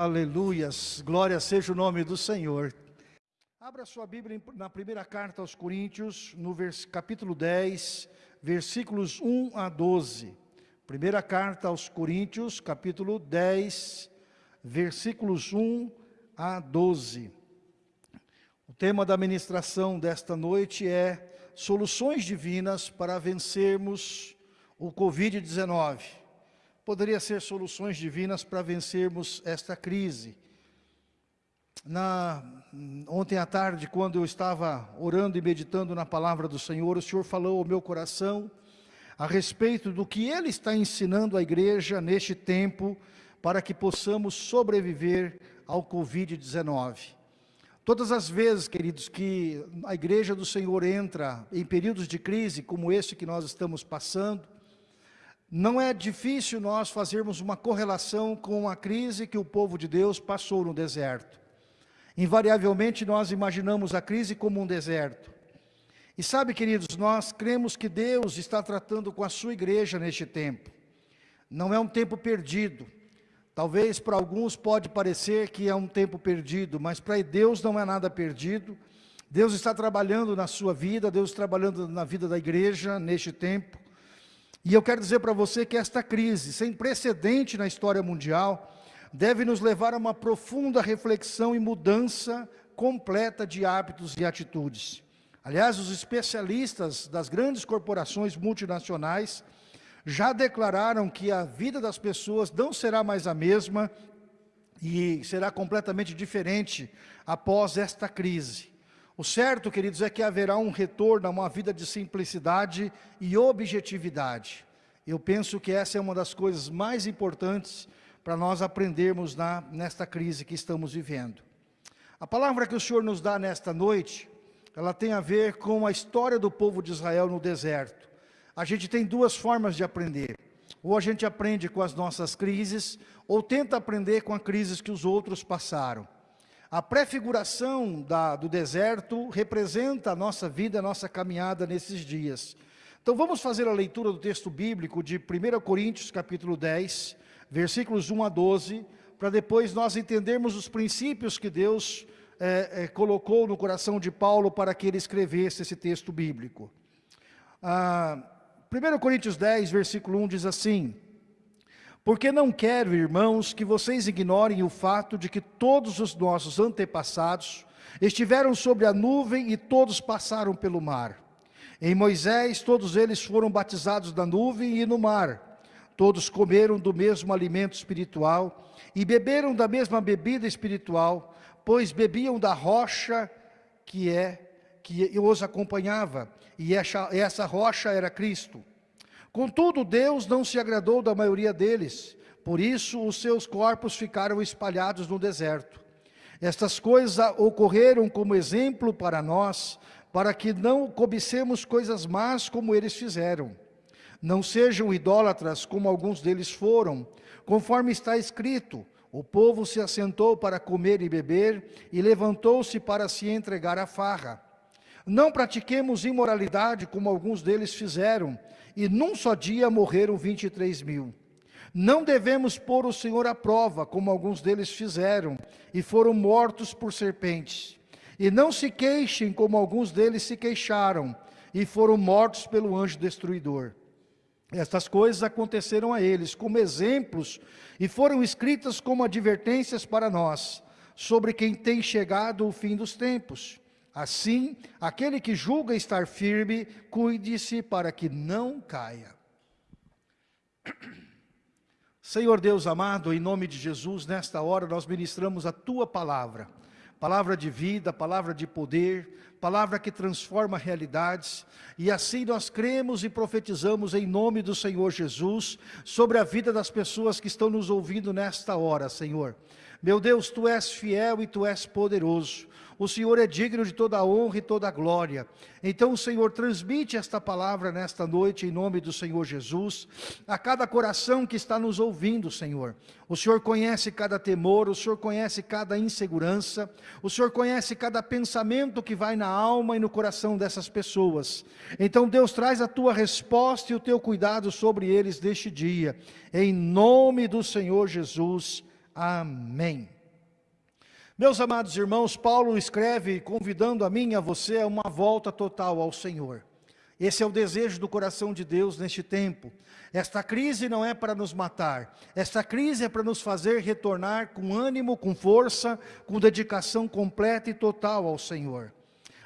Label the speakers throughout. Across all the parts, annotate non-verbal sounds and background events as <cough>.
Speaker 1: Aleluias, glória seja o nome do Senhor. Abra sua Bíblia na primeira carta aos Coríntios, no capítulo 10, versículos 1 a 12. Primeira carta aos Coríntios, capítulo 10, versículos 1 a 12. O tema da ministração desta noite é soluções divinas para vencermos o Covid-19 poderia ser soluções divinas para vencermos esta crise. Na, ontem à tarde, quando eu estava orando e meditando na palavra do Senhor, o Senhor falou ao meu coração a respeito do que Ele está ensinando à igreja neste tempo para que possamos sobreviver ao Covid-19. Todas as vezes, queridos, que a igreja do Senhor entra em períodos de crise como esse que nós estamos passando, não é difícil nós fazermos uma correlação com a crise que o povo de Deus passou no deserto. Invariavelmente nós imaginamos a crise como um deserto. E sabe, queridos, nós cremos que Deus está tratando com a sua igreja neste tempo. Não é um tempo perdido. Talvez para alguns pode parecer que é um tempo perdido, mas para Deus não é nada perdido. Deus está trabalhando na sua vida, Deus está trabalhando na vida da igreja neste tempo. E eu quero dizer para você que esta crise, sem precedente na história mundial, deve nos levar a uma profunda reflexão e mudança completa de hábitos e atitudes. Aliás, os especialistas das grandes corporações multinacionais já declararam que a vida das pessoas não será mais a mesma e será completamente diferente após esta crise. O certo, queridos, é que haverá um retorno a uma vida de simplicidade e objetividade. Eu penso que essa é uma das coisas mais importantes para nós aprendermos na, nesta crise que estamos vivendo. A palavra que o Senhor nos dá nesta noite, ela tem a ver com a história do povo de Israel no deserto. A gente tem duas formas de aprender. Ou a gente aprende com as nossas crises, ou tenta aprender com as crises que os outros passaram. A prefiguração da, do deserto representa a nossa vida, a nossa caminhada nesses dias. Então vamos fazer a leitura do texto bíblico de 1 Coríntios capítulo 10, versículos 1 a 12, para depois nós entendermos os princípios que Deus é, é, colocou no coração de Paulo para que ele escrevesse esse texto bíblico. Ah, 1 Coríntios 10, versículo 1 diz assim, porque não quero, irmãos, que vocês ignorem o fato de que todos os nossos antepassados estiveram sobre a nuvem e todos passaram pelo mar. Em Moisés, todos eles foram batizados na nuvem e no mar. Todos comeram do mesmo alimento espiritual e beberam da mesma bebida espiritual, pois bebiam da rocha que é que os acompanhava, e essa, essa rocha era Cristo. Contudo, Deus não se agradou da maioria deles, por isso os seus corpos ficaram espalhados no deserto. Estas coisas ocorreram como exemplo para nós, para que não cobicemos coisas más como eles fizeram. Não sejam idólatras como alguns deles foram, conforme está escrito, o povo se assentou para comer e beber e levantou-se para se entregar à farra. Não pratiquemos imoralidade como alguns deles fizeram, e num só dia morreram 23 mil. Não devemos pôr o Senhor à prova, como alguns deles fizeram, e foram mortos por serpentes. E não se queixem, como alguns deles se queixaram, e foram mortos pelo anjo destruidor. Estas coisas aconteceram a eles como exemplos e foram escritas como advertências para nós, sobre quem tem chegado o fim dos tempos. Assim, aquele que julga estar firme, cuide-se para que não caia. <clears throat> Senhor Deus amado, em nome de Jesus, nesta hora nós ministramos a Tua palavra. Palavra de vida, palavra de poder, palavra que transforma realidades. E assim nós cremos e profetizamos em nome do Senhor Jesus, sobre a vida das pessoas que estão nos ouvindo nesta hora, Senhor. Meu Deus, Tu és fiel e Tu és poderoso o Senhor é digno de toda a honra e toda a glória. Então o Senhor transmite esta palavra nesta noite em nome do Senhor Jesus, a cada coração que está nos ouvindo, Senhor. O Senhor conhece cada temor, o Senhor conhece cada insegurança, o Senhor conhece cada pensamento que vai na alma e no coração dessas pessoas. Então Deus traz a tua resposta e o teu cuidado sobre eles deste dia, em nome do Senhor Jesus. Amém. Meus amados irmãos, Paulo escreve convidando a mim e a você a uma volta total ao Senhor. Esse é o desejo do coração de Deus neste tempo. Esta crise não é para nos matar, esta crise é para nos fazer retornar com ânimo, com força, com dedicação completa e total ao Senhor.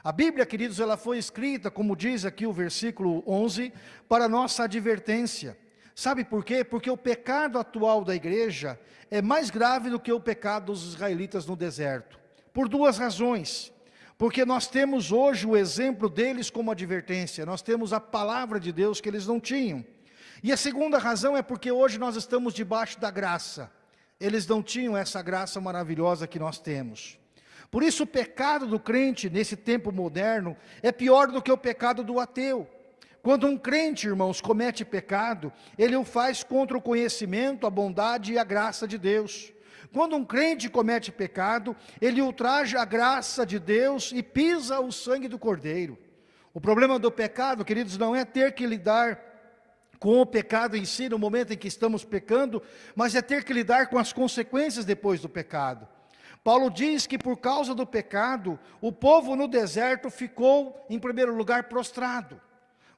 Speaker 1: A Bíblia, queridos, ela foi escrita, como diz aqui o versículo 11, para nossa advertência. Sabe por quê? Porque o pecado atual da igreja é mais grave do que o pecado dos israelitas no deserto. Por duas razões. Porque nós temos hoje o exemplo deles como advertência, nós temos a palavra de Deus que eles não tinham. E a segunda razão é porque hoje nós estamos debaixo da graça. Eles não tinham essa graça maravilhosa que nós temos. Por isso o pecado do crente nesse tempo moderno é pior do que o pecado do ateu. Quando um crente, irmãos, comete pecado, ele o faz contra o conhecimento, a bondade e a graça de Deus. Quando um crente comete pecado, ele ultraja a graça de Deus e pisa o sangue do Cordeiro. O problema do pecado, queridos, não é ter que lidar com o pecado em si no momento em que estamos pecando, mas é ter que lidar com as consequências depois do pecado. Paulo diz que por causa do pecado, o povo no deserto ficou, em primeiro lugar, prostrado.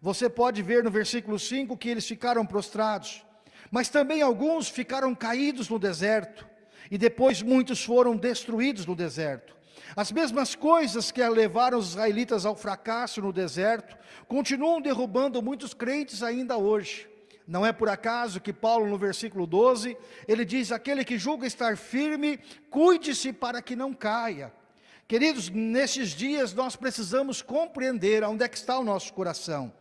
Speaker 1: Você pode ver no versículo 5 que eles ficaram prostrados. Mas também alguns ficaram caídos no deserto. E depois muitos foram destruídos no deserto. As mesmas coisas que levaram os israelitas ao fracasso no deserto, continuam derrubando muitos crentes ainda hoje. Não é por acaso que Paulo no versículo 12, ele diz, aquele que julga estar firme, cuide-se para que não caia. Queridos, nesses dias nós precisamos compreender onde é que está o nosso coração.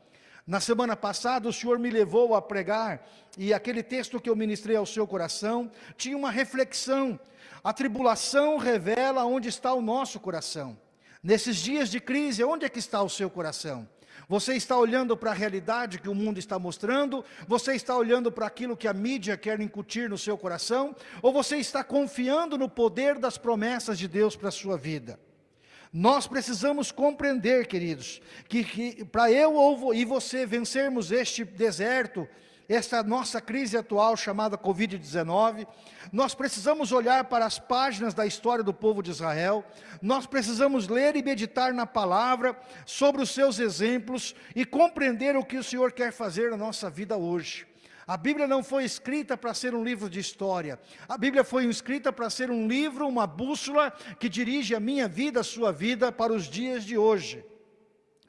Speaker 1: Na semana passada o Senhor me levou a pregar e aquele texto que eu ministrei ao seu coração tinha uma reflexão. A tribulação revela onde está o nosso coração. Nesses dias de crise, onde é que está o seu coração? Você está olhando para a realidade que o mundo está mostrando? Você está olhando para aquilo que a mídia quer incutir no seu coração? Ou você está confiando no poder das promessas de Deus para a sua vida? Nós precisamos compreender, queridos, que, que para eu ou, e você vencermos este deserto, esta nossa crise atual chamada Covid-19, nós precisamos olhar para as páginas da história do povo de Israel, nós precisamos ler e meditar na palavra sobre os seus exemplos e compreender o que o Senhor quer fazer na nossa vida hoje. A Bíblia não foi escrita para ser um livro de história. A Bíblia foi escrita para ser um livro, uma bússola que dirige a minha vida, a sua vida para os dias de hoje.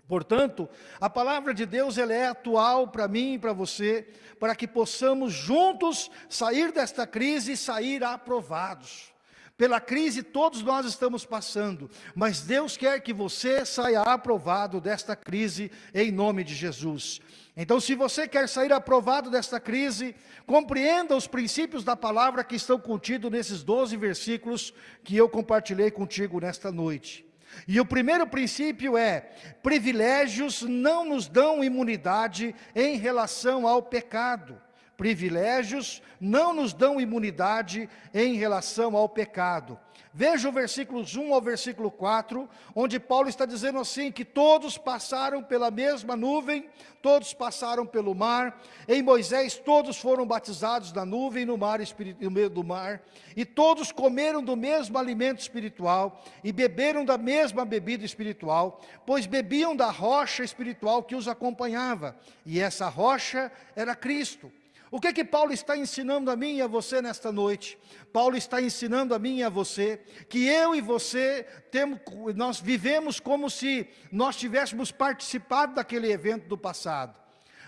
Speaker 1: Portanto, a palavra de Deus ela é atual para mim e para você, para que possamos juntos sair desta crise e sair aprovados. Pela crise todos nós estamos passando, mas Deus quer que você saia aprovado desta crise em nome de Jesus. Então, se você quer sair aprovado desta crise, compreenda os princípios da palavra que estão contidos nesses 12 versículos que eu compartilhei contigo nesta noite. E o primeiro princípio é, privilégios não nos dão imunidade em relação ao pecado. Privilégios não nos dão imunidade em relação ao pecado. Veja o versículos 1 ao versículo 4, onde Paulo está dizendo assim, que todos passaram pela mesma nuvem, todos passaram pelo mar, em Moisés todos foram batizados na nuvem no, mar, no meio do mar, e todos comeram do mesmo alimento espiritual, e beberam da mesma bebida espiritual, pois bebiam da rocha espiritual que os acompanhava, e essa rocha era Cristo. O que que Paulo está ensinando a mim e a você nesta noite? Paulo está ensinando a mim e a você que eu e você temos, nós vivemos como se nós tivéssemos participado daquele evento do passado.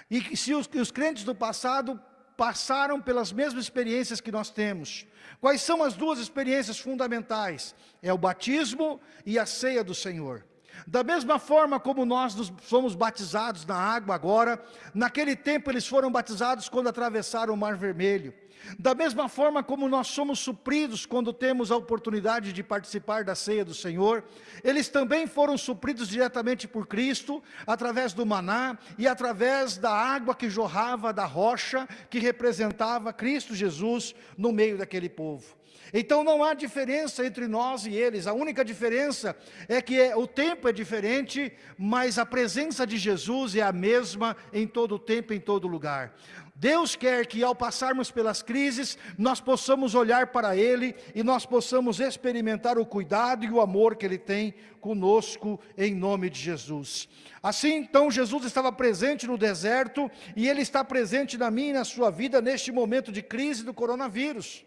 Speaker 1: E que se os, os crentes do passado passaram pelas mesmas experiências que nós temos. Quais são as duas experiências fundamentais? É o batismo e a ceia do Senhor. Da mesma forma como nós somos batizados na água agora, naquele tempo eles foram batizados quando atravessaram o Mar Vermelho. Da mesma forma como nós somos supridos quando temos a oportunidade de participar da ceia do Senhor, eles também foram supridos diretamente por Cristo, através do maná e através da água que jorrava da rocha, que representava Cristo Jesus no meio daquele povo. Então não há diferença entre nós e eles, a única diferença é que é, o tempo é diferente, mas a presença de Jesus é a mesma em todo o tempo, em todo lugar. Deus quer que ao passarmos pelas crises, nós possamos olhar para Ele e nós possamos experimentar o cuidado e o amor que Ele tem conosco em nome de Jesus. Assim então Jesus estava presente no deserto e Ele está presente na minha e na sua vida neste momento de crise do coronavírus.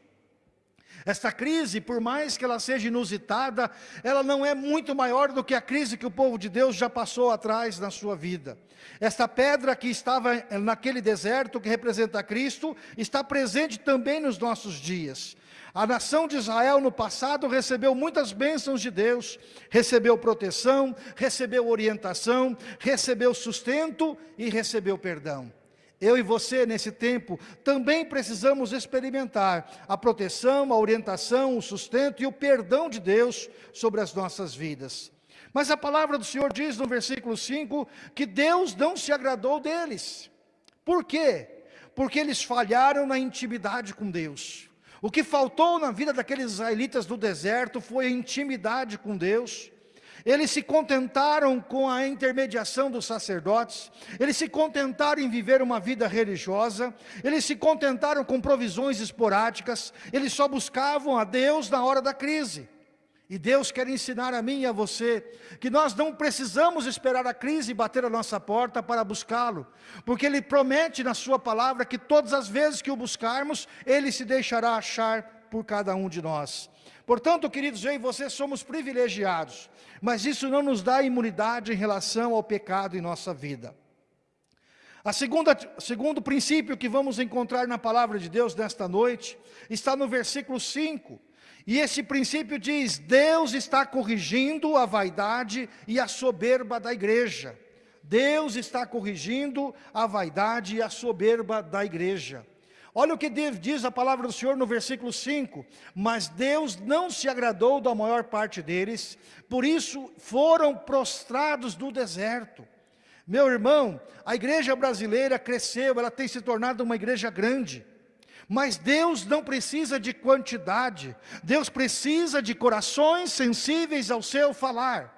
Speaker 1: Esta crise, por mais que ela seja inusitada, ela não é muito maior do que a crise que o povo de Deus já passou atrás na sua vida. Esta pedra que estava naquele deserto, que representa Cristo, está presente também nos nossos dias. A nação de Israel no passado recebeu muitas bênçãos de Deus, recebeu proteção, recebeu orientação, recebeu sustento e recebeu perdão. Eu e você, nesse tempo, também precisamos experimentar a proteção, a orientação, o sustento e o perdão de Deus sobre as nossas vidas. Mas a palavra do Senhor diz no versículo 5 que Deus não se agradou deles. Por quê? Porque eles falharam na intimidade com Deus. O que faltou na vida daqueles israelitas do deserto foi a intimidade com Deus. Eles se contentaram com a intermediação dos sacerdotes, eles se contentaram em viver uma vida religiosa, eles se contentaram com provisões esporádicas, eles só buscavam a Deus na hora da crise. E Deus quer ensinar a mim e a você que nós não precisamos esperar a crise bater a nossa porta para buscá-lo, porque Ele promete na sua palavra que todas as vezes que o buscarmos, Ele se deixará achar por cada um de nós. Portanto, queridos, eu e você somos privilegiados, mas isso não nos dá imunidade em relação ao pecado em nossa vida. A segunda, segundo princípio que vamos encontrar na palavra de Deus nesta noite, está no versículo 5, e esse princípio diz, Deus está corrigindo a vaidade e a soberba da igreja. Deus está corrigindo a vaidade e a soberba da igreja. Olha o que diz a palavra do Senhor no versículo 5, mas Deus não se agradou da maior parte deles, por isso foram prostrados no deserto. Meu irmão, a igreja brasileira cresceu, ela tem se tornado uma igreja grande, mas Deus não precisa de quantidade, Deus precisa de corações sensíveis ao seu falar.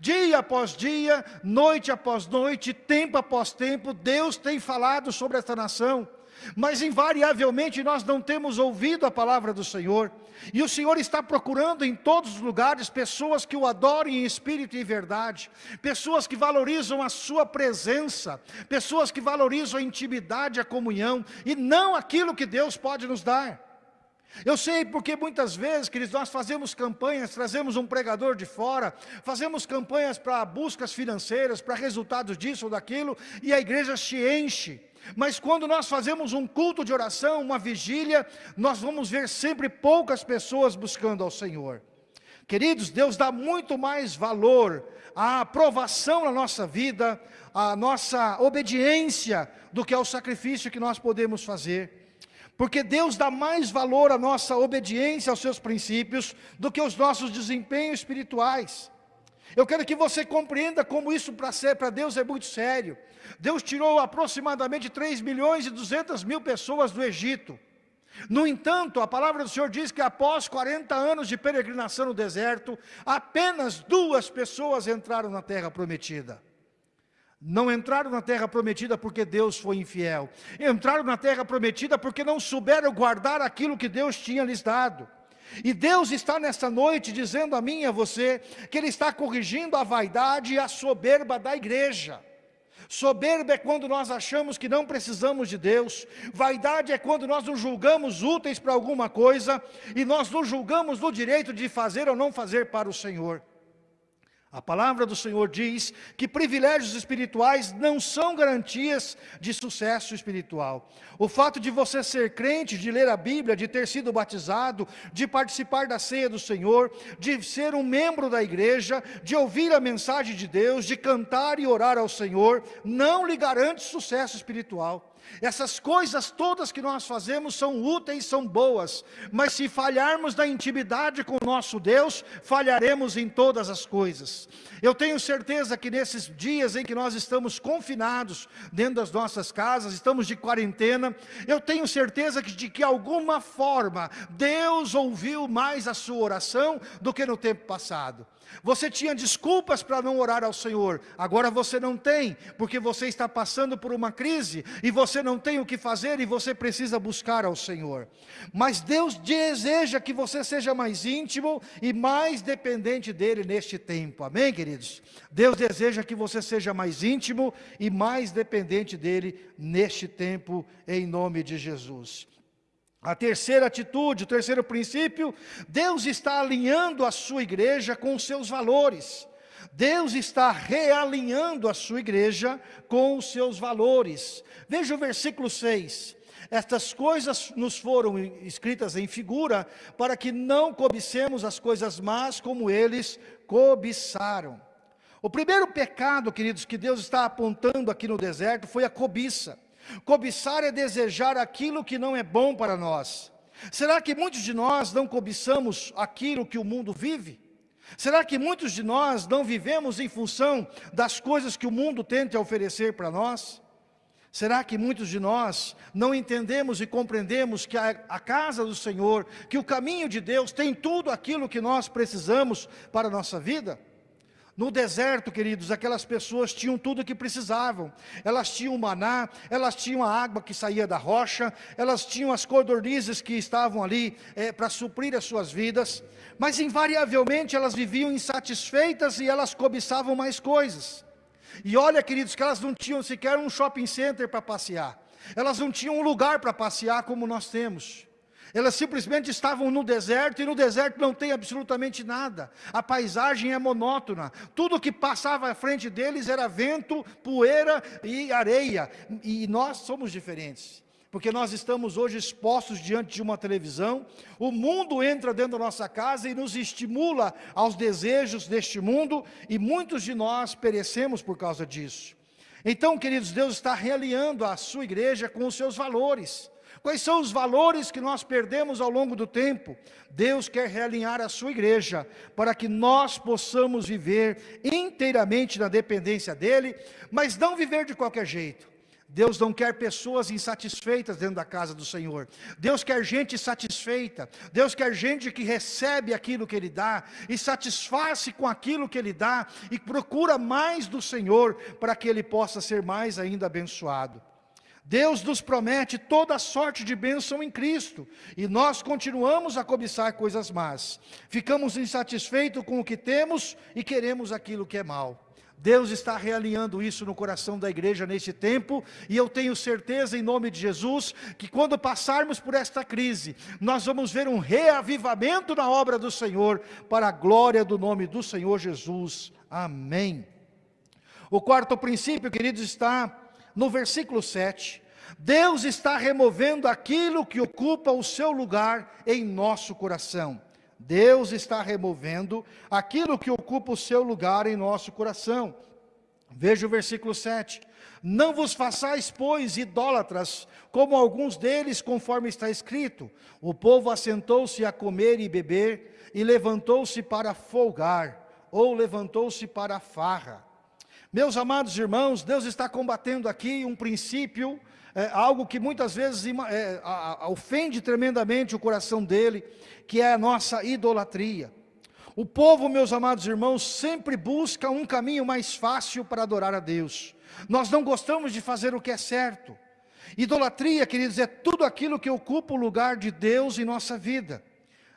Speaker 1: Dia após dia, noite após noite, tempo após tempo, Deus tem falado sobre esta nação mas invariavelmente nós não temos ouvido a palavra do Senhor, e o Senhor está procurando em todos os lugares pessoas que o adorem em espírito e verdade, pessoas que valorizam a sua presença, pessoas que valorizam a intimidade, a comunhão, e não aquilo que Deus pode nos dar. Eu sei porque muitas vezes, queridos, nós fazemos campanhas, trazemos um pregador de fora, fazemos campanhas para buscas financeiras, para resultados disso ou daquilo, e a igreja se enche. Mas quando nós fazemos um culto de oração, uma vigília, nós vamos ver sempre poucas pessoas buscando ao Senhor. Queridos, Deus dá muito mais valor à aprovação na nossa vida, à nossa obediência, do que ao sacrifício que nós podemos fazer. Porque Deus dá mais valor à nossa obediência aos seus princípios do que aos nossos desempenhos espirituais. Eu quero que você compreenda como isso para Deus é muito sério. Deus tirou aproximadamente 3 milhões e 200 mil pessoas do Egito. No entanto, a palavra do Senhor diz que após 40 anos de peregrinação no deserto, apenas duas pessoas entraram na terra prometida. Não entraram na terra prometida porque Deus foi infiel. Entraram na terra prometida porque não souberam guardar aquilo que Deus tinha lhes dado. E Deus está nesta noite dizendo a mim e a você que Ele está corrigindo a vaidade e a soberba da igreja. Soberba é quando nós achamos que não precisamos de Deus. Vaidade é quando nós nos julgamos úteis para alguma coisa e nós nos julgamos no direito de fazer ou não fazer para o Senhor. A palavra do Senhor diz que privilégios espirituais não são garantias de sucesso espiritual. O fato de você ser crente, de ler a Bíblia, de ter sido batizado, de participar da ceia do Senhor, de ser um membro da igreja, de ouvir a mensagem de Deus, de cantar e orar ao Senhor, não lhe garante sucesso espiritual. Essas coisas todas que nós fazemos são úteis, são boas, mas se falharmos na intimidade com o nosso Deus, falharemos em todas as coisas. Eu tenho certeza que nesses dias em que nós estamos confinados dentro das nossas casas, estamos de quarentena, eu tenho certeza que de que alguma forma Deus ouviu mais a sua oração do que no tempo passado. Você tinha desculpas para não orar ao Senhor, agora você não tem, porque você está passando por uma crise e você não tem o que fazer e você precisa buscar ao Senhor. Mas Deus deseja que você seja mais íntimo e mais dependente dEle neste tempo, amém queridos? Deus deseja que você seja mais íntimo e mais dependente dEle neste tempo, em nome de Jesus. A terceira atitude, o terceiro princípio, Deus está alinhando a sua igreja com os seus valores. Deus está realinhando a sua igreja com os seus valores. Veja o versículo 6. Estas coisas nos foram escritas em figura para que não cobicemos as coisas más como eles cobiçaram. O primeiro pecado, queridos, que Deus está apontando aqui no deserto foi a cobiça. Cobiçar é desejar aquilo que não é bom para nós. Será que muitos de nós não cobiçamos aquilo que o mundo vive? Será que muitos de nós não vivemos em função das coisas que o mundo tenta oferecer para nós? Será que muitos de nós não entendemos e compreendemos que a, a, casa do Senhor, que o caminho de Deus tem tudo aquilo que nós precisamos para a nossa vida? No deserto, queridos, aquelas pessoas tinham tudo o que precisavam. Elas tinham maná, elas tinham a água que saía da rocha, elas tinham as codornizes que estavam ali é, para suprir as suas vidas. Mas invariavelmente elas viviam insatisfeitas e elas cobiçavam mais coisas. E olha, queridos, que elas não tinham sequer um shopping center para passear. Elas não tinham um lugar para passear como nós temos. Elas simplesmente estavam no deserto e no deserto não tem absolutamente nada. A paisagem é monótona. Tudo que passava à frente deles era vento, poeira e areia. E nós somos diferentes. Porque nós estamos hoje expostos diante de uma televisão, o mundo entra dentro da nossa casa e nos estimula aos desejos deste mundo, e muitos de nós perecemos por causa disso. Então, queridos, Deus está realinhando a sua igreja com os seus valores. Quais são os valores que nós perdemos ao longo do tempo? Deus quer realinhar a sua igreja, para que nós possamos viver inteiramente na dependência dEle, mas não viver de qualquer jeito. Deus não quer pessoas insatisfeitas dentro da casa do Senhor. Deus quer gente satisfeita. Deus quer gente que recebe aquilo que Ele dá e satisfaz-se com aquilo que Ele dá e procura mais do Senhor para que Ele possa ser mais ainda abençoado. Deus nos promete toda sorte de bênção em Cristo, e nós continuamos a cobiçar coisas más. Ficamos insatisfeitos com o que temos e queremos aquilo que é mal. Deus está realinhando isso no coração da igreja neste tempo, e eu tenho certeza em nome de Jesus, que quando passarmos por esta crise, nós vamos ver um reavivamento na obra do Senhor, para a glória do nome do Senhor Jesus. Amém. O quarto princípio, queridos, está no versículo 7, Deus está removendo aquilo que ocupa o seu lugar em nosso coração. Deus está removendo aquilo que ocupa o seu lugar em nosso coração. Veja o versículo 7. Não vos façais, pois, idólatras, como alguns deles, conforme está escrito. O povo assentou-se a comer e beber, e levantou-se para folgar, ou levantou-se para farra. Meus amados irmãos, Deus está combatendo aqui um princípio, é, algo que muitas vezes é, a, ofende tremendamente o coração dele, que é a nossa idolatria. O povo, meus amados irmãos, sempre busca um caminho mais fácil para adorar a Deus. Nós não gostamos de fazer o que é certo. Idolatria, queridos, é tudo aquilo que ocupa o lugar de Deus em nossa vida.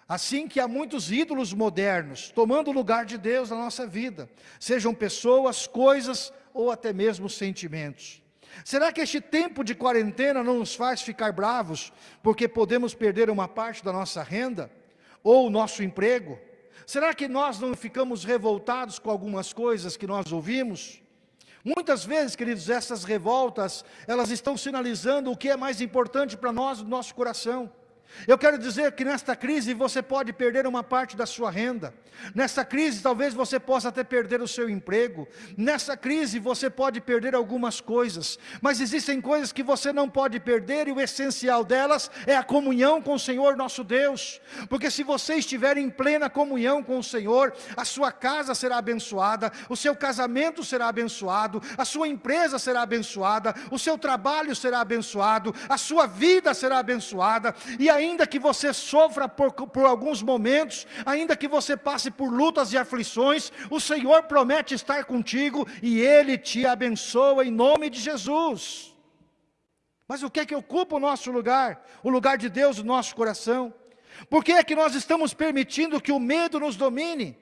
Speaker 1: Assim que há muitos ídolos modernos tomando o lugar de Deus na nossa vida, sejam pessoas, coisas ou até mesmo sentimentos. Será que este tempo de quarentena não nos faz ficar bravos porque podemos perder uma parte da nossa renda ou o nosso emprego? Será que nós não ficamos revoltados com algumas coisas que nós ouvimos? Muitas vezes, queridos, essas revoltas, elas estão sinalizando o que é mais importante para nós, no nosso coração. Eu quero dizer que nesta crise você pode perder uma parte da sua renda. Nessa crise talvez você possa até perder o seu emprego. Nessa crise você pode perder algumas coisas. Mas existem coisas que você não pode perder e o essencial delas é a comunhão com o Senhor nosso Deus. Porque se você estiver em plena comunhão com o Senhor, a sua casa será abençoada, o seu casamento será abençoado, a sua empresa será abençoada, o seu trabalho será abençoado, a sua vida será abençoada e ainda que você sofra por, por alguns momentos, ainda que você passe por lutas e aflições, o Senhor promete estar contigo e Ele te abençoa em nome de Jesus. Mas o que é que ocupa o nosso lugar? O lugar de Deus no nosso coração? Por que é que nós estamos permitindo que o medo nos domine?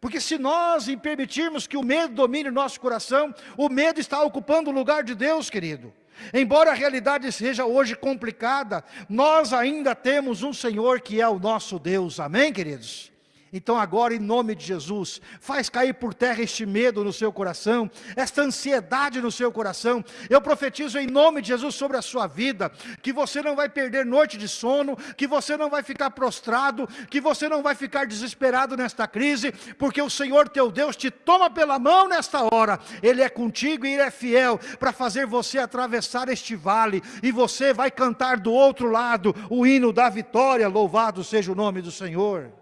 Speaker 1: Porque se nós permitirmos que o medo domine o nosso coração, o medo está ocupando o lugar de Deus, querido. Embora a realidade seja hoje complicada, nós ainda temos um Senhor que é o nosso Deus. Amém, queridos? Então agora, em nome de Jesus, faz cair por terra este medo no seu coração, esta ansiedade no seu coração. Eu profetizo em nome de Jesus sobre a sua vida, que você não vai perder noite de sono, que você não vai ficar prostrado, que você não vai ficar desesperado nesta crise, porque o Senhor teu Deus te toma pela mão nesta hora. Ele é contigo e Ele é fiel para fazer você atravessar este vale, e você vai cantar do outro lado o hino da vitória, louvado seja o nome do Senhor.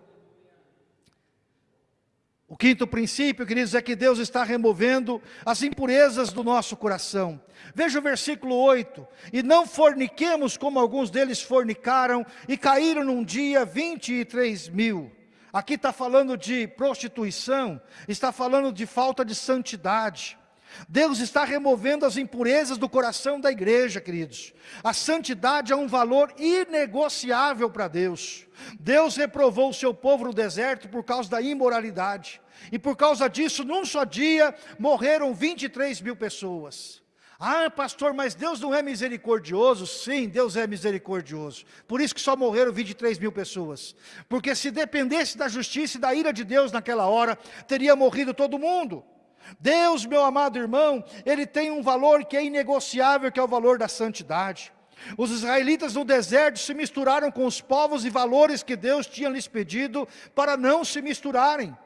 Speaker 1: O quinto princípio, queridos, é que Deus está removendo as impurezas do nosso coração. Veja o versículo 8. E não forniquemos como alguns deles fornicaram e caíram num dia 23 mil. Aqui está falando de prostituição, está falando de falta de santidade. Deus está removendo as impurezas do coração da igreja, queridos. A santidade é um valor inegociável para Deus. Deus reprovou o seu povo no deserto por causa da imoralidade. E por causa disso, num só dia, morreram 23 mil pessoas. Ah, pastor, mas Deus não é misericordioso? Sim, Deus é misericordioso. Por isso que só morreram 23 mil pessoas. Porque se dependesse da justiça e da ira de Deus naquela hora, teria morrido todo mundo. Deus, meu amado irmão, ele tem um valor que é inegociável, que é o valor da santidade. Os israelitas no deserto se misturaram com os povos e valores que Deus tinha lhes pedido para não se misturarem.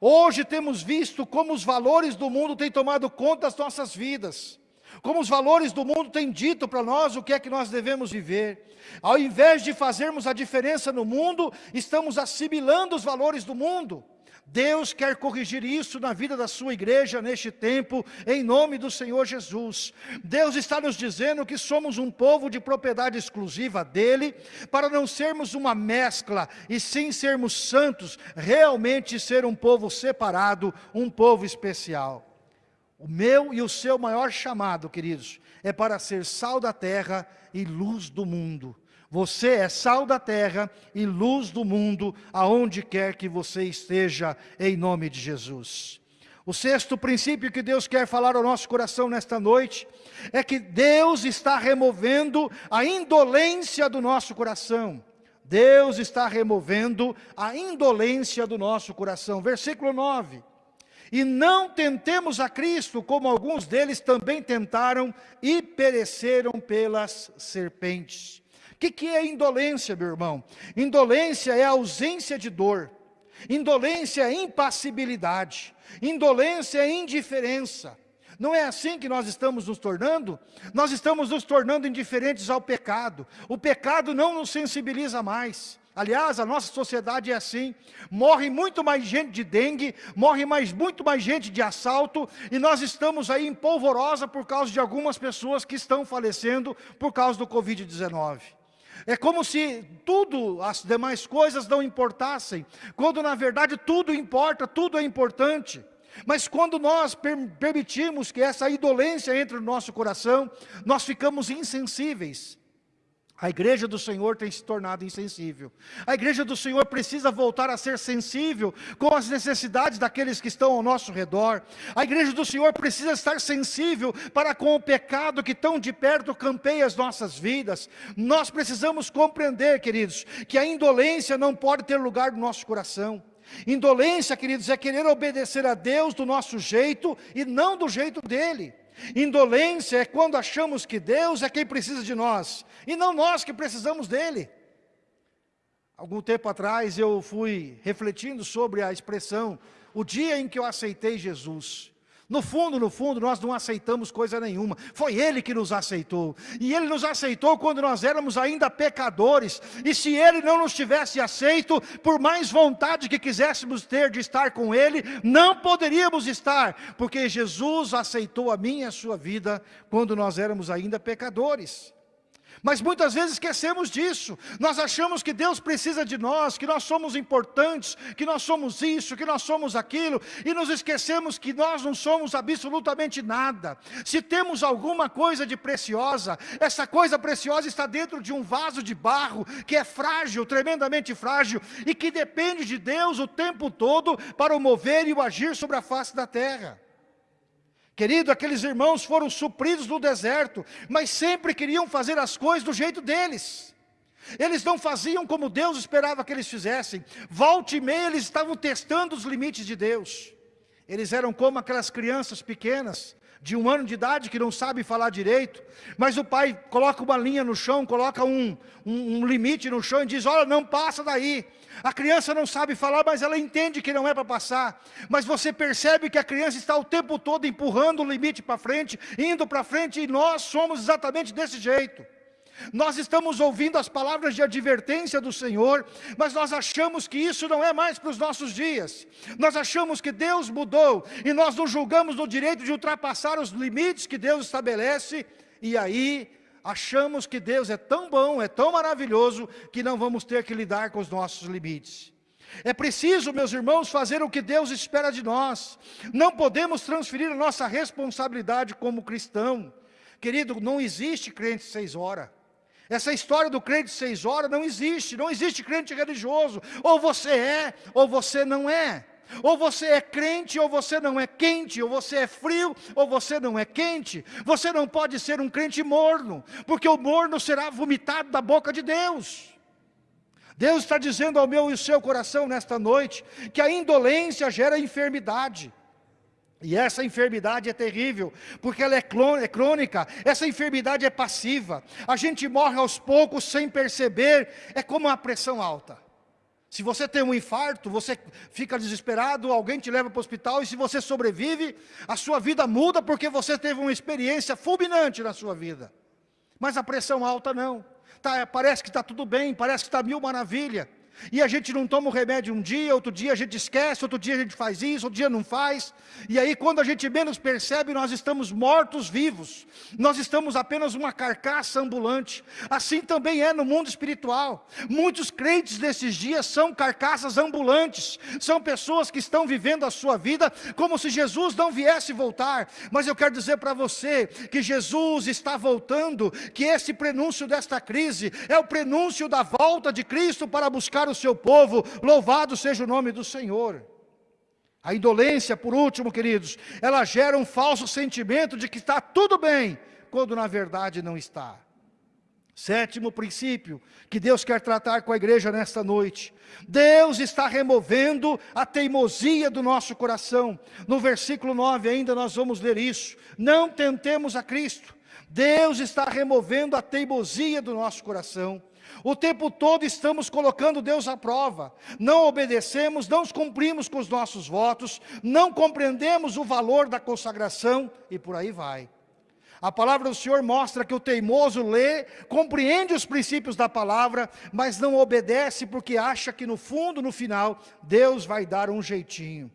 Speaker 1: Hoje temos visto como os valores do mundo têm tomado conta das nossas vidas. Como os valores do mundo têm dito para nós o que é que nós devemos viver. Ao invés de fazermos a diferença no mundo, estamos assimilando os valores do mundo. Deus quer corrigir isso na vida da sua igreja neste tempo, em nome do Senhor Jesus. Deus está nos dizendo que somos um povo de propriedade exclusiva dEle, para não sermos uma mescla, e sim sermos santos, realmente ser um povo separado, um povo especial. O meu e o seu maior chamado, queridos, é para ser sal da terra e luz do mundo. Você é sal da terra e luz do mundo, aonde quer que você esteja, em nome de Jesus. O sexto princípio que Deus quer falar ao nosso coração nesta noite, é que Deus está removendo a indolência do nosso coração. Deus está removendo a indolência do nosso coração. Versículo 9. E não tentemos a Cristo, como alguns deles também tentaram e pereceram pelas serpentes. O que, que é indolência, meu irmão? Indolência é ausência de dor. Indolência é impassibilidade. Indolência é indiferença. Não é assim que nós estamos nos tornando? Nós estamos nos tornando indiferentes ao pecado. O pecado não nos sensibiliza mais. Aliás, a nossa sociedade é assim. Morre muito mais gente de dengue, morre mais, muito mais gente de assalto, e nós estamos aí em polvorosa por causa de algumas pessoas que estão falecendo por causa do Covid-19. É como se tudo, as demais coisas não importassem, quando na verdade tudo importa, tudo é importante. Mas quando nós permitimos que essa idolência entre no nosso coração, nós ficamos insensíveis. A igreja do Senhor tem se tornado insensível. A igreja do Senhor precisa voltar a ser sensível com as necessidades daqueles que estão ao nosso redor. A igreja do Senhor precisa estar sensível para com o pecado que tão de perto campeia as nossas vidas. Nós precisamos compreender, queridos, que a indolência não pode ter lugar no nosso coração. Indolência, queridos, é querer obedecer a Deus do nosso jeito e não do jeito dEle. Indolência é quando achamos que Deus é quem precisa de nós, e não nós que precisamos dEle. Algum tempo atrás eu fui refletindo sobre a expressão, o dia em que eu aceitei Jesus. No fundo, no fundo, nós não aceitamos coisa nenhuma. Foi Ele que nos aceitou. E Ele nos aceitou quando nós éramos ainda pecadores. E se Ele não nos tivesse aceito, por mais vontade que quiséssemos ter de estar com Ele, não poderíamos estar. Porque Jesus aceitou a minha e a sua vida quando nós éramos ainda pecadores. Mas muitas vezes esquecemos disso. Nós achamos que Deus precisa de nós, que nós somos importantes, que nós somos isso, que nós somos aquilo, e nos esquecemos que nós não somos absolutamente nada. Se temos alguma coisa de preciosa, essa coisa preciosa está dentro de um vaso de barro, que é frágil, tremendamente frágil, e que depende de Deus o tempo todo para o mover e o agir sobre a face da terra. Querido, aqueles irmãos foram supridos no deserto, mas sempre queriam fazer as coisas do jeito deles. Eles não faziam como Deus esperava que eles fizessem. Volte e meia eles estavam testando os limites de Deus. Eles eram como aquelas crianças pequenas, de um ano de idade, que não sabem falar direito, mas o pai coloca uma linha no chão, coloca um, um, um limite no chão e diz, olha, não passa daí. A criança não sabe falar, mas ela entende que não é para passar. Mas você percebe que a criança está o tempo todo empurrando o limite para frente, indo para frente, e nós somos exatamente desse jeito. Nós estamos ouvindo as palavras de advertência do Senhor, mas nós achamos que isso não é mais para os nossos dias. Nós achamos que Deus mudou, e nós nos julgamos no direito de ultrapassar os limites que Deus estabelece, e aí achamos que Deus é tão bom, é tão maravilhoso, que não vamos ter que lidar com os nossos limites. É preciso, meus irmãos, fazer o que Deus espera de nós. Não podemos transferir a nossa responsabilidade como cristão. Querido, não existe crente seis horas. Essa história do crente seis horas não existe. Não existe crente religioso. Ou você é, ou você não é. Ou você é crente ou você não é quente, ou você é frio ou você não é quente. Você não pode ser um crente morno, porque o morno será vomitado da boca de Deus. Deus está dizendo ao meu e ao seu coração nesta noite, que a indolência gera enfermidade. E essa enfermidade é terrível, porque ela é, é crônica, essa enfermidade é passiva. A gente morre aos poucos sem perceber, é como uma pressão alta. Se você tem um infarto, você fica desesperado, alguém te leva para o hospital e se você sobrevive, a sua vida muda porque você teve uma experiência fulminante na sua vida. Mas a pressão alta não. Tá, parece que está tudo bem, parece que está mil maravilha. E a gente não toma o remédio um dia, outro dia a gente esquece, outro dia a gente faz isso, outro dia não faz. E aí quando a gente menos percebe, nós estamos mortos vivos. Nós estamos apenas uma carcaça ambulante. Assim também é no mundo espiritual. Muitos crentes nesses dias são carcaças ambulantes. São pessoas que estão vivendo a sua vida como se Jesus não viesse voltar. Mas eu quero dizer para você que Jesus está voltando, que esse prenúncio desta crise é o prenúncio da volta de Cristo para buscar o seu povo, louvado seja o nome do Senhor. A indolência, por último, queridos, ela gera um falso sentimento de que está tudo bem, quando na verdade não está. Sétimo princípio que Deus quer tratar com a igreja nesta noite. Deus está removendo a teimosia do nosso coração. No versículo 9 ainda nós vamos ler isso. Não tentemos a Cristo. Deus está removendo a teimosia do nosso coração. O tempo todo estamos colocando Deus à prova. Não obedecemos, não cumprimos com os nossos votos, não compreendemos o valor da consagração e por aí vai. A palavra do Senhor mostra que o teimoso lê, compreende os princípios da palavra, mas não obedece porque acha que no fundo, no final, Deus vai dar um jeitinho.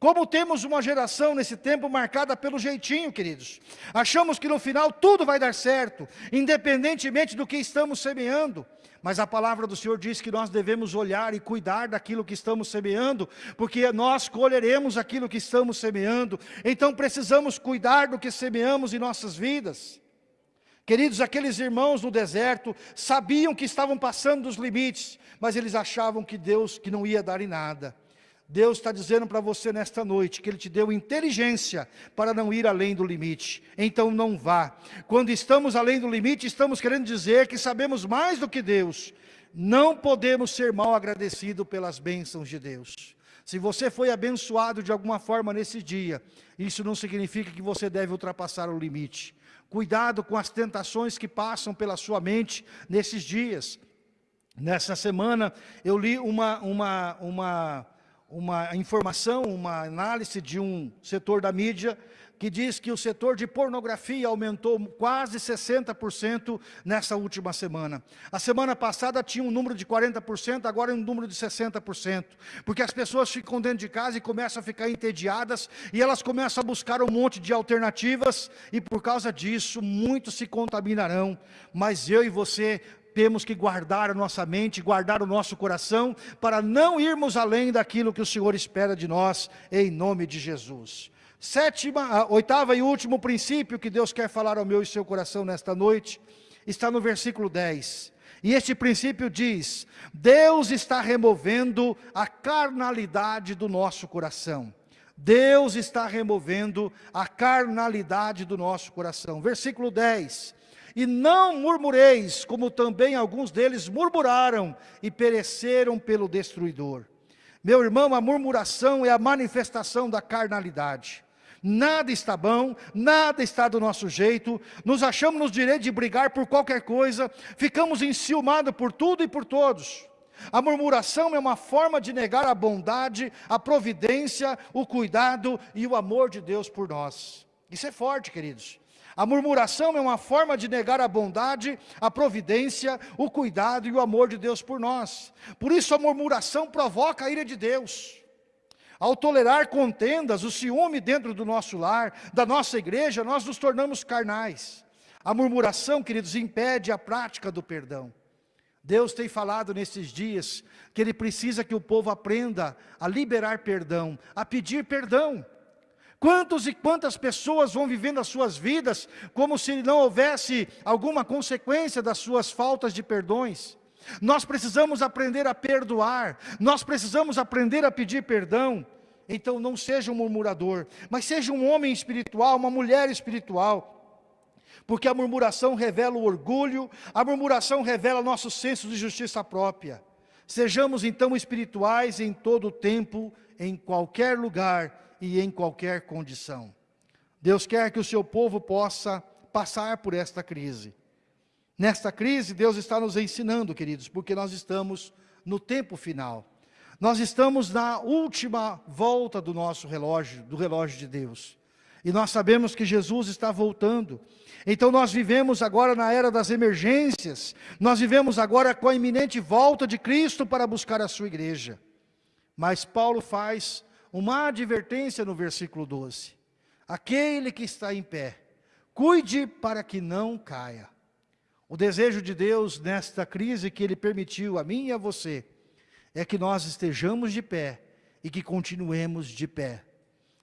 Speaker 1: Como temos uma geração nesse tempo marcada pelo jeitinho, queridos. Achamos que no final tudo vai dar certo, independentemente do que estamos semeando. Mas a palavra do Senhor diz que nós devemos olhar e cuidar daquilo que estamos semeando, porque nós colheremos aquilo que estamos semeando. Então precisamos cuidar do que semeamos em nossas vidas. Queridos, aqueles irmãos no deserto sabiam que estavam passando dos limites, mas eles achavam que Deus que não ia dar em nada. Deus está dizendo para você nesta noite que Ele te deu inteligência para não ir além do limite. Então não vá. Quando estamos além do limite, estamos querendo dizer que sabemos mais do que Deus. Não podemos ser mal agradecidos pelas bênçãos de Deus. Se você foi abençoado de alguma forma nesse dia, isso não significa que você deve ultrapassar o limite. Cuidado com as tentações que passam pela sua mente nesses dias. Nessa semana eu li uma, uma, uma, uma informação, uma análise de um setor da mídia que diz que o setor de pornografia aumentou quase 60% nessa última semana. A semana passada tinha um número de 40%, agora é um número de 60%. Porque as pessoas ficam dentro de casa e começam a ficar entediadas e elas começam a buscar um monte de alternativas e por causa disso muitos se contaminarão. Mas eu e você temos que guardar a nossa mente, guardar o nosso coração, para não irmos além daquilo que o Senhor espera de nós, em nome de Jesus. Sétima, oitava e último princípio que Deus quer falar ao meu e seu coração nesta noite, está no versículo 10. E este princípio diz, Deus está removendo a carnalidade do nosso coração. Deus está removendo a carnalidade do nosso coração. Versículo 10. E não murmureis, como também alguns deles murmuraram e pereceram pelo destruidor. Meu irmão, a murmuração é a manifestação da carnalidade. Nada está bom, nada está do nosso jeito, nos achamos no direito de brigar por qualquer coisa, ficamos enciumados por tudo e por todos. A murmuração é uma forma de negar a bondade, a providência, o cuidado e o amor de Deus por nós. Isso é forte, queridos. A murmuração é uma forma de negar a bondade, a providência, o cuidado e o amor de Deus por nós. Por isso a murmuração provoca a ira de Deus. Ao tolerar contendas, o ciúme dentro do nosso lar, da nossa igreja, nós nos tornamos carnais. A murmuração, queridos, impede a prática do perdão. Deus tem falado nesses dias que Ele precisa que o povo aprenda a liberar perdão, a pedir perdão. Quantos e quantas pessoas vão vivendo as suas vidas como se não houvesse alguma consequência das suas faltas de perdões? Nós precisamos aprender a perdoar, nós precisamos aprender a pedir perdão. Então não seja um murmurador, mas seja um homem espiritual, uma mulher espiritual. Porque a murmuração revela o orgulho, a murmuração revela nosso senso de justiça própria. Sejamos então espirituais em todo o tempo, em qualquer lugar e em qualquer condição. Deus quer que o seu povo possa passar por esta crise. Nesta crise, Deus está nos ensinando, queridos, porque nós estamos no tempo final. Nós estamos na última volta do nosso relógio, do relógio de Deus. E nós sabemos que Jesus está voltando. Então nós vivemos agora na era das emergências. Nós vivemos agora com a iminente volta de Cristo para buscar a sua igreja. Mas Paulo faz uma advertência no versículo 12. Aquele que está em pé, cuide para que não caia. O desejo de Deus nesta crise que Ele permitiu a mim e a você, é que nós estejamos de pé e que continuemos de pé.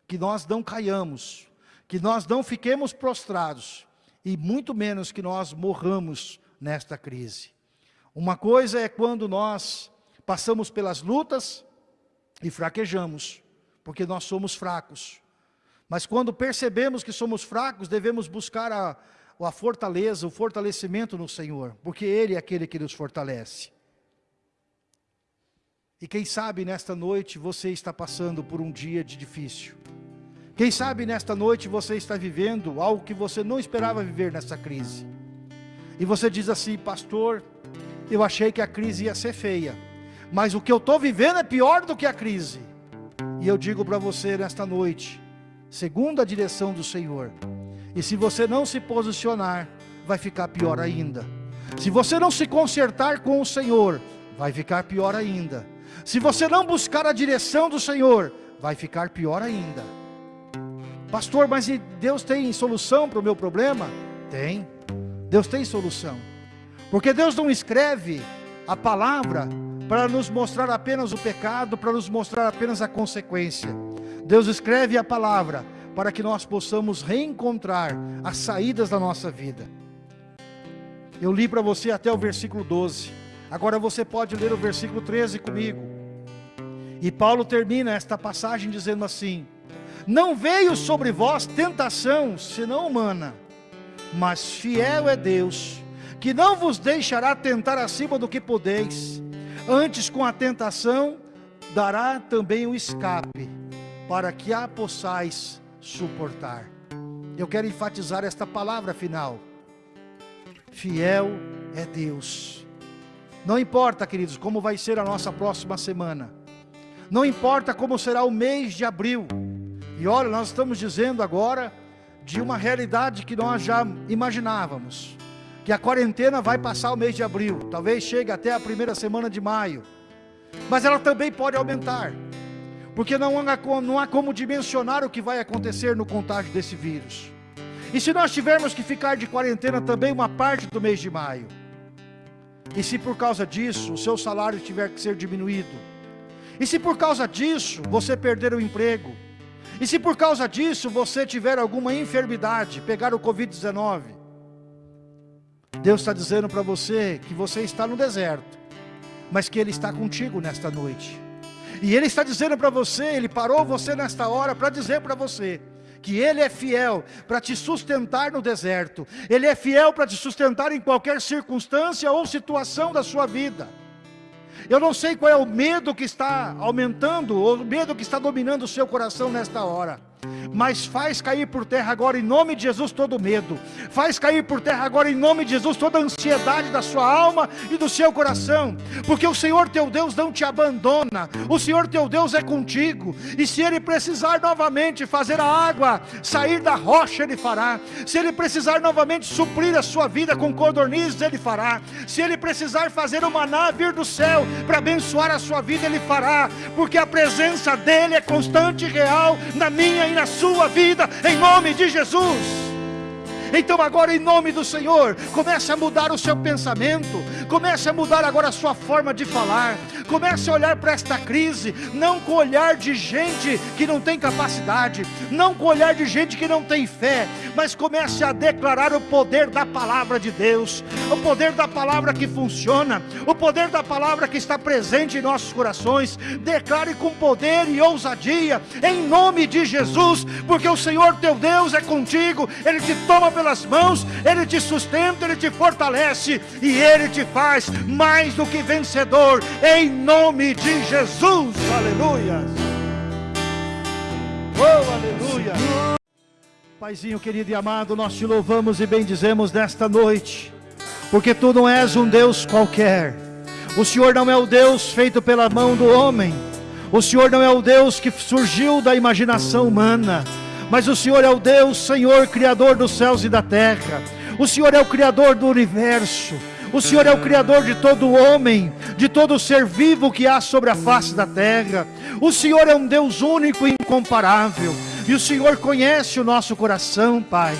Speaker 1: Que nós não caiamos, que nós não fiquemos prostrados e muito menos que nós morramos nesta crise. Uma coisa é quando nós passamos pelas lutas e fraquejamos, porque nós somos fracos. Mas quando percebemos que somos fracos, devemos buscar a, a fortaleza, o fortalecimento no Senhor, porque Ele é aquele que nos fortalece. E quem sabe nesta noite você está passando por um dia de difícil. Quem sabe nesta noite você está vivendo algo que você não esperava viver nessa crise. E você diz assim, pastor, eu achei que a crise ia ser feia, mas o que eu estou vivendo é pior do que a crise. E eu digo para você nesta noite, segundo a direção do Senhor, e se você não se posicionar, vai ficar pior ainda. Se você não se consertar com o Senhor, vai ficar pior ainda. Se você não buscar a direção do Senhor, vai ficar pior ainda. Pastor, mas Deus tem solução para o meu problema? Tem. Deus tem solução. Porque Deus não escreve a palavra para nos mostrar apenas o pecado, para nos mostrar apenas a consequência. Deus escreve a palavra para que nós possamos reencontrar as saídas da nossa vida. Eu li para você até o versículo 12. Agora você pode ler o versículo 13 comigo. E Paulo termina esta passagem dizendo assim: Não veio sobre vós tentação, senão humana, mas fiel é Deus, que não vos deixará tentar acima do que podeis. Antes, com a tentação, dará também o escape, para que a possais suportar. Eu quero enfatizar esta palavra final. Fiel é Deus. Não importa, queridos, como vai ser a nossa próxima semana. Não importa como será o mês de abril. E olha, nós estamos dizendo agora de uma realidade que nós já imaginávamos. Que a quarentena vai passar o mês de abril. Talvez chegue até a primeira semana de maio. Mas ela também pode aumentar. Porque não há, não há como dimensionar o que vai acontecer no contágio desse vírus. E se nós tivermos que ficar de quarentena também uma parte do mês de maio? E se por causa disso o seu salário tiver que ser diminuído? E se por causa disso você perder o emprego? E se por causa disso você tiver alguma enfermidade, pegar o Covid-19? Deus está dizendo para você que você está no deserto, mas que Ele está contigo nesta noite. E Ele está dizendo para você, Ele parou você nesta hora para dizer para você, que Ele é fiel para te sustentar no deserto, Ele é fiel para te sustentar em qualquer circunstância ou situação da sua vida. Eu não sei qual é o medo que está aumentando, ou o medo que está dominando o seu coração nesta hora mas faz cair por terra agora em nome de Jesus todo medo, faz cair por terra agora em nome de Jesus toda ansiedade da sua alma e do seu coração, porque o Senhor teu Deus não te abandona, o Senhor teu Deus é contigo, e se Ele precisar novamente fazer a água sair da rocha, Ele fará, se Ele precisar novamente suprir a sua vida com codornizes, Ele fará, se Ele precisar fazer uma nave vir do céu para abençoar a sua vida, Ele fará, porque a presença dEle é constante e real na minha e na sua vida, em nome de Jesus. Então agora em nome do Senhor, comece a mudar o seu pensamento, comece a mudar agora a sua forma de falar, comece a olhar para esta crise, não com olhar de gente que não tem capacidade, não com olhar de gente que não tem fé, mas comece a declarar o poder da palavra de Deus, o poder da palavra que funciona, o poder da palavra que está presente em nossos corações, declare com poder e ousadia, em nome de Jesus, porque o Senhor teu Deus é contigo, Ele te toma pelas mãos, Ele te sustenta, Ele te fortalece e Ele te faz mais do que vencedor, em nome de Jesus, aleluia. Oh, aleluia. Paizinho querido e amado, nós te louvamos e bendizemos nesta noite, porque tu não és um Deus qualquer, o Senhor não é o Deus feito pela mão do homem, o Senhor não é o Deus que surgiu da imaginação humana, mas o Senhor é o Deus, Senhor, Criador dos céus e da terra. O Senhor é o Criador do universo. O Senhor é o Criador de todo homem, de todo ser vivo que há sobre a face da terra. O Senhor é um Deus único e incomparável. E o Senhor conhece o nosso coração, Pai.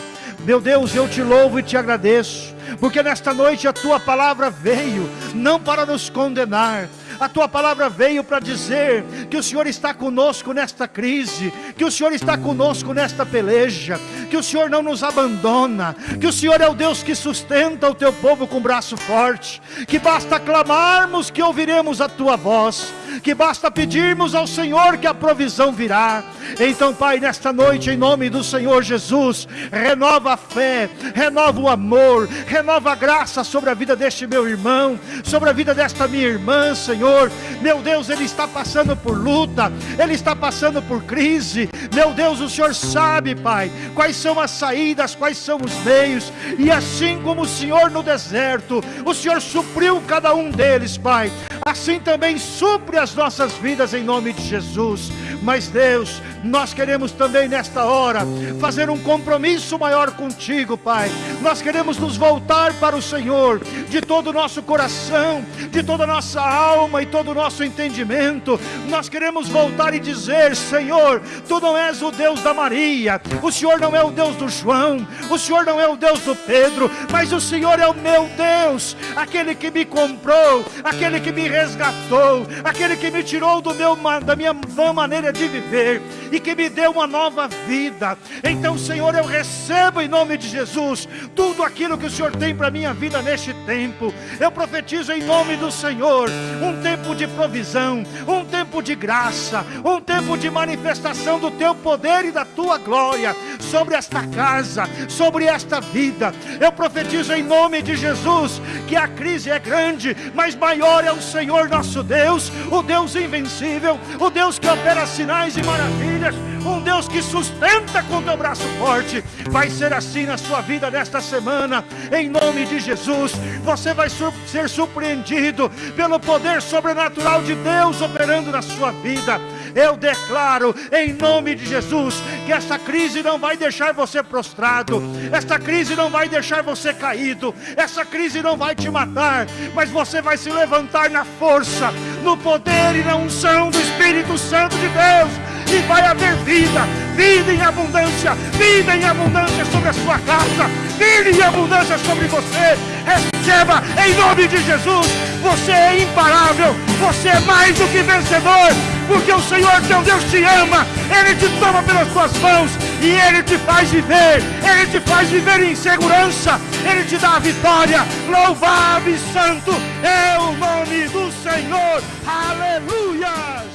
Speaker 1: Meu Deus, eu te louvo e te agradeço, porque nesta noite a tua palavra veio, não para nos condenar, a tua palavra veio para dizer que o Senhor está conosco nesta crise, que o Senhor está conosco nesta peleja, que o Senhor não nos abandona, que o Senhor é o Deus que sustenta o teu povo com braço forte, que basta clamarmos que ouviremos a tua voz, que basta pedirmos ao Senhor que a provisão virá. Então, Pai, nesta noite, em nome do Senhor Jesus, renova a fé, renova o amor, renova a graça sobre a vida deste meu irmão, sobre a vida desta minha irmã, Senhor. Meu Deus, ele está passando por luta, ele está passando por crise. Meu Deus, o Senhor sabe, Pai, quais são as saídas, quais são os meios. E assim como o Senhor no deserto, o Senhor supriu cada um deles, Pai. Assim também supre as nossas vidas em nome de Jesus. Mas Deus, nós queremos também nesta hora fazer um compromisso maior contigo, Pai. Nós queremos nos voltar para o Senhor de todo o nosso coração, de toda a nossa alma e todo o nosso entendimento. Nós queremos voltar e dizer: Senhor, tu não és o Deus da Maria, o Senhor não é o Deus do João, o Senhor não é o Deus do Pedro, mas o Senhor é o meu Deus, aquele que me comprou, aquele que me resgatou, aquele que me tirou do meu, da minha vã maneira de viver e que me deu uma nova vida. Então, Senhor, eu recebo em nome de Jesus tudo aquilo que o Senhor tem para minha vida neste tempo. Eu profetizo em nome do Senhor um tempo de provisão, um tempo de graça, um tempo de manifestação do teu poder e da tua glória sobre esta casa, sobre esta vida. Eu profetizo em nome de Jesus que a crise é grande, mas maior é o Senhor nosso Deus, o Deus invencível, o Deus que opera sinais e maravilhas, um Deus que sustenta com teu braço forte. Vai ser assim na sua vida nesta semana, em nome de Jesus. Você vai ser surpreendido pelo poder sobrenatural de Deus operando na sua vida. Eu declaro em nome de Jesus que essa crise não vai deixar você prostrado, essa crise não vai deixar você caído, essa crise não vai te matar, mas você vai se levantar na força, no poder e na unção do Espírito Santo de Deus e vai haver vida, vida em abundância, vida em abundância sobre a sua casa, vida em abundância sobre você. Receba em nome de Jesus. Você é imparável, você é mais do que vencedor, porque o Senhor teu Deus te ama, Ele te toma pelas suas mãos e Ele te faz viver, Ele te faz viver em segurança, Ele te dá a vitória. Louvado e santo é o nome do Senhor. Aleluia!